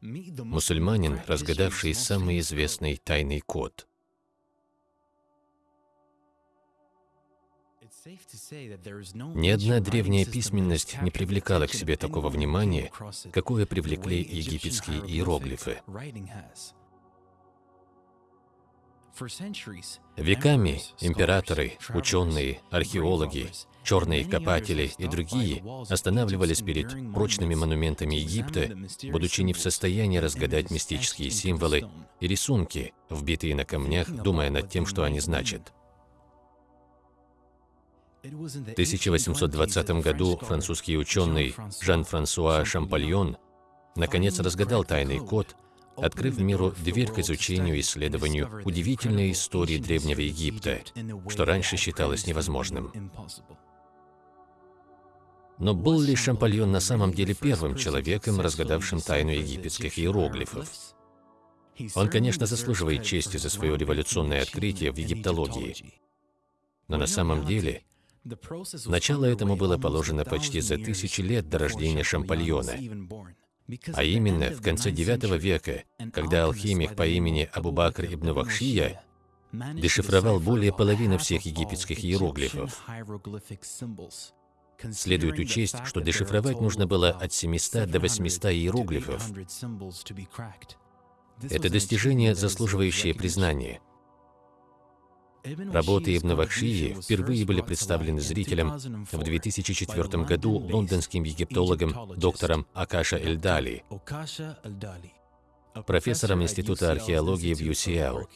мусульманин, разгадавший самый известный тайный код. Ни одна древняя письменность не привлекала к себе такого внимания, какое привлекли египетские иероглифы. Веками императоры, ученые, археологи, черные копатели и другие останавливались перед прочными монументами Египта, будучи не в состоянии разгадать мистические символы и рисунки, вбитые на камнях, думая над тем, что они значат. В 1820 году французский ученый Жан-Франсуа Шампальон наконец разгадал тайный код, открыв миру дверь к изучению и исследованию удивительной истории Древнего Египта, что раньше считалось невозможным. Но был ли Шампальон на самом деле первым человеком, разгадавшим тайну египетских иероглифов? Он, конечно, заслуживает чести за свое революционное открытие в египтологии. Но на самом деле, начало этому было положено почти за тысячи лет до рождения Шампальона, а именно в конце IX века, когда алхимик по имени Абу-Бакр ибн Вахшия дешифровал более половины всех египетских иероглифов. Следует учесть, что дешифровать нужно было от 700 до 800 иероглифов. Это достижение, заслуживающее признания. Работы Ибн Вахшии впервые были представлены зрителям в 2004 году лондонским египтологом доктором Акаша Эльдали профессором Института археологии в UCL.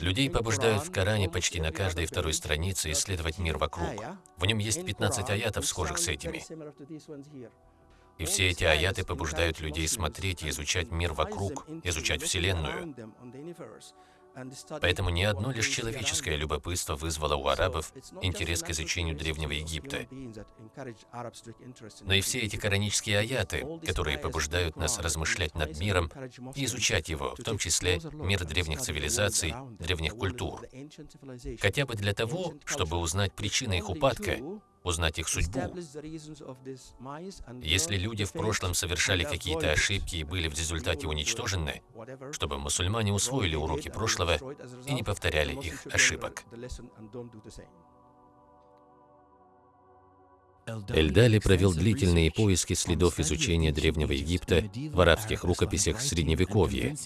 Людей побуждают в Коране почти на каждой второй странице исследовать мир вокруг. В нем есть 15 аятов, схожих с этими. И все эти аяты побуждают людей смотреть и изучать мир вокруг, изучать Вселенную. Поэтому не одно лишь человеческое любопытство вызвало у арабов интерес к изучению Древнего Египта, но и все эти коранические аяты, которые побуждают нас размышлять над миром и изучать его, в том числе мир древних цивилизаций, древних культур, хотя бы для того, чтобы узнать причины их упадка, узнать их судьбу. Если люди в прошлом совершали какие-то ошибки и были в результате уничтожены, чтобы мусульмане усвоили уроки прошлого и не повторяли их ошибок. Эльдали провел длительные поиски следов изучения Древнего Египта в арабских рукописях Средневековья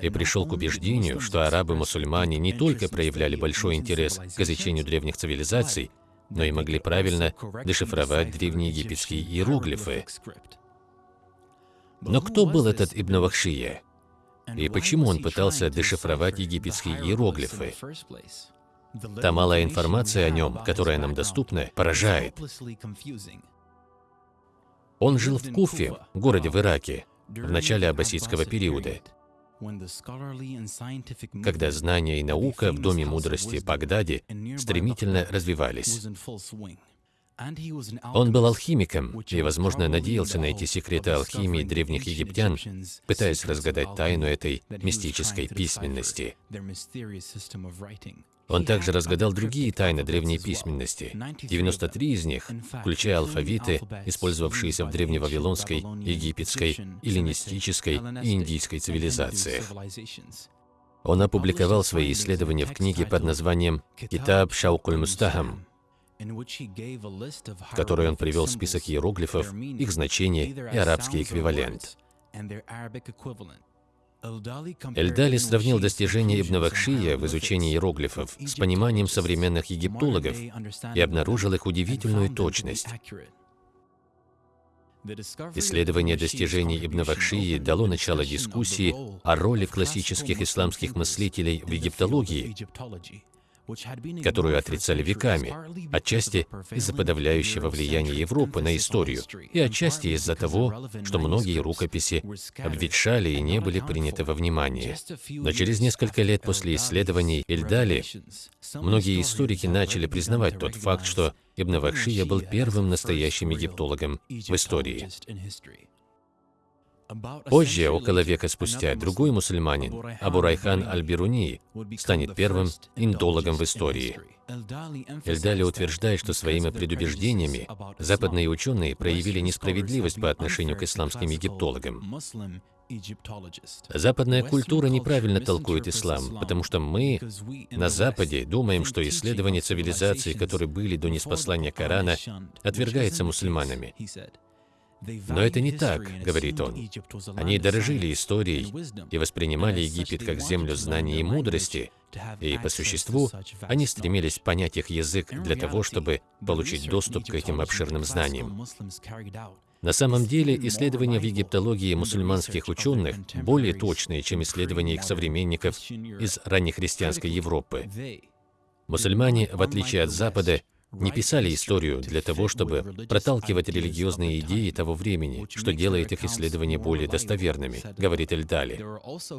и пришел к убеждению, что арабы-мусульмане не только проявляли большой интерес к изучению древних цивилизаций, но и могли правильно дешифровать древнеегипетские иероглифы. Но кто был этот Ибн Вахшия? И почему он пытался дешифровать египетские иероглифы? Та малая информация о нем, которая нам доступна, поражает. Он жил в Куфе, городе в Ираке, в начале аббасидского периода когда знания и наука в Доме мудрости в Багдаде стремительно развивались. Он был алхимиком и, возможно, надеялся найти секреты алхимии древних египтян, пытаясь разгадать тайну этой мистической письменности. Он также разгадал другие тайны древней письменности. 93 из них, включая алфавиты, использовавшиеся в древневавилонской, египетской, эллинистической и индийской цивилизациях. Он опубликовал свои исследования в книге под названием «Китаб Шаукуль Мустахам», в которой он привел список иероглифов, их значение и арабский эквивалент. Эльдали сравнил достижения Ибн Вахшия в изучении иероглифов с пониманием современных египтологов и обнаружил их удивительную точность. Исследование достижений Ибн Вахшии дало начало дискуссии о роли классических исламских мыслителей в египтологии которую отрицали веками, отчасти из-за подавляющего влияния Европы на историю, и отчасти из-за того, что многие рукописи обветшали и не были приняты во внимание. Но через несколько лет после исследований Эльдали, многие историки начали признавать тот факт, что Ибн Вахшия был первым настоящим египтологом в истории. Позже, около века спустя, другой мусульманин, Абу Райхан Аль-Бируни, станет первым индологом в истории. Эльдали утверждает, что своими предубеждениями западные ученые проявили несправедливость по отношению к исламским египтологам. Западная культура неправильно толкует ислам, потому что мы на Западе думаем, что исследования цивилизаций, которые были до неспослания Корана, отвергается мусульманами. Но это не так, говорит он. Они дорожили историей и воспринимали Египет как землю знаний и мудрости, и по существу они стремились понять их язык для того, чтобы получить доступ к этим обширным знаниям. На самом деле, исследования в египтологии мусульманских ученых более точные, чем исследования их современников из раннехристианской Европы. Мусульмане, в отличие от Запада, не писали историю для того, чтобы проталкивать религиозные идеи того времени, что делает их исследования более достоверными, говорит Эльдали.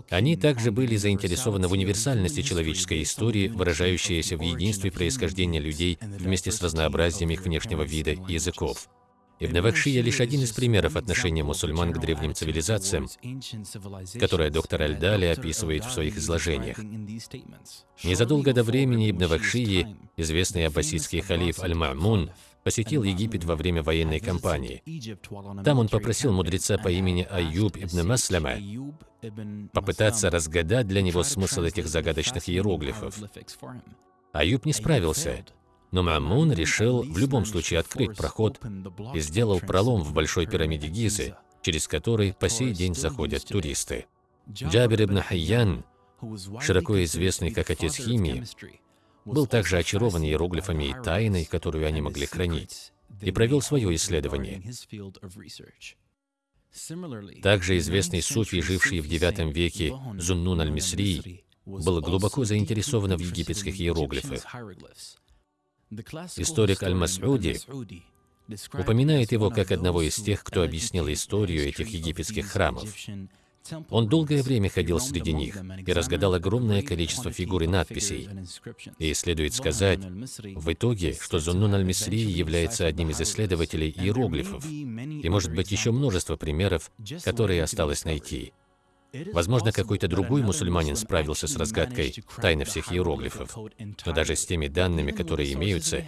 Они также были заинтересованы в универсальности человеческой истории, выражающейся в единстве происхождения людей вместе с разнообразием их внешнего вида и языков. Ибн Вахшия лишь один из примеров отношения мусульман к древним цивилизациям, которое доктор Аль-Дали описывает в своих изложениях. Незадолго до времени Ибн Вахшии, известный аббасидский халиф Аль-Ма'мун, посетил Египет во время военной кампании. Там он попросил мудреца по имени Аюб ибн Маслама попытаться разгадать для него смысл этих загадочных иероглифов. Аюб не справился, но Мамун решил в любом случае открыть проход и сделал пролом в Большой пирамиде Гизы, через который по сей день заходят туристы. Джабир ибн Хайян, широко известный как отец химии, был также очарован иероглифами и тайной, которую они могли хранить, и провел свое исследование. Также известный суфий, живший в IX веке Зуннун аль-Мисри, был глубоко заинтересован в египетских иероглифах. Историк Аль-Мас'уди упоминает его как одного из тех, кто объяснил историю этих египетских храмов. Он долгое время ходил среди них и разгадал огромное количество фигур и надписей. И следует сказать, в итоге, что Зуннун аль-Мисри является одним из исследователей иероглифов, и может быть еще множество примеров, которые осталось найти. Возможно, какой-то другой мусульманин справился с разгадкой тайны всех иероглифов. Но даже с теми данными, которые имеются,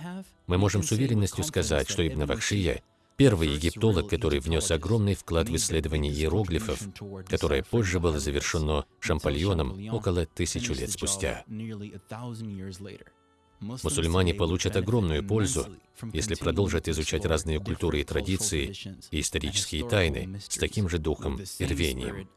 мы можем с уверенностью сказать, что Ибн Вахшия – первый египтолог, который внес огромный вклад в исследование иероглифов, которое позже было завершено Шампальоном около тысячу лет спустя. Мусульмане получат огромную пользу, если продолжат изучать разные культуры и традиции и исторические тайны с таким же духом и рвением.